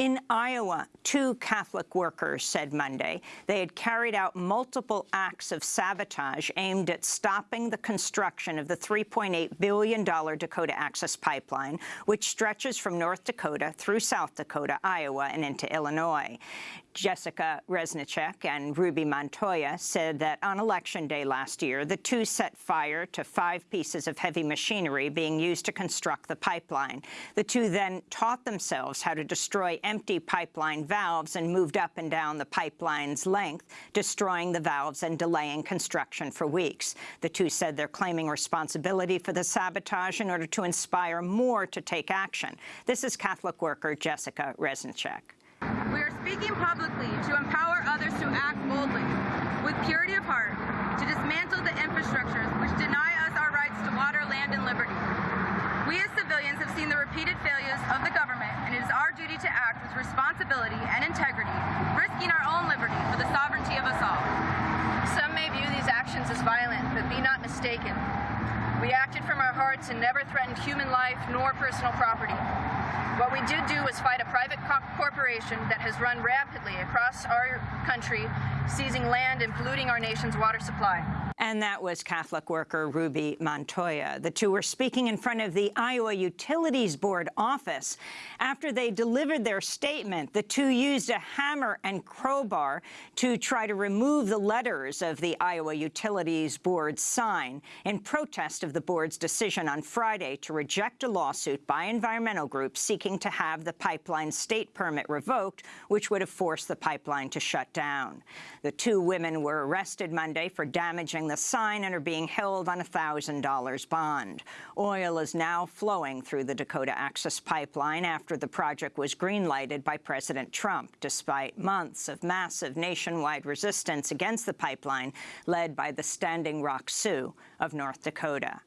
In Iowa, two Catholic workers said Monday they had carried out multiple acts of sabotage aimed at stopping the construction of the $3.8 billion Dakota Access Pipeline, which stretches from North Dakota through South Dakota, Iowa, and into Illinois. Jessica Reznicek and Ruby Montoya said that on Election Day last year, the two set fire to five pieces of heavy machinery being used to construct the pipeline. The two then taught themselves how to destroy empty pipeline valves and moved up and down the pipeline's length, destroying the valves and delaying construction for weeks. The two said they're claiming responsibility for the sabotage in order to inspire more to take action. This is Catholic worker Jessica Reznicek. We are speaking publicly to empower others to act boldly, with purity of heart, to dismantle the infrastructures which deny us our rights to water, land, and liberty. We as civilians have seen the repeated failures of the government, our duty to act with responsibility and integrity, risking our own liberty for the sovereignty of us all. Some may view these actions as violent, but be not mistaken. We acted from our hearts and never threatened human life nor personal property. What we did do was fight a private co corporation that has run rapidly across our country, seizing land and polluting our nation's water supply. And that was Catholic worker Ruby Montoya. The two were speaking in front of the Iowa Utilities Board office. After they delivered their statement, the two used a hammer and crowbar to try to remove the letters of the Iowa Utilities Board sign in protest of the board's decision on Friday to reject a lawsuit by environmental groups seeking to have the pipeline state permit revoked, which would have forced the pipeline to shut down. The two women were arrested Monday for damaging the sign and are being held on a $1,000 bond. Oil is now flowing through the Dakota Access Pipeline after the project was green-lighted by President Trump, despite months of massive nationwide resistance against the pipeline led by the Standing Rock Sioux of North Dakota.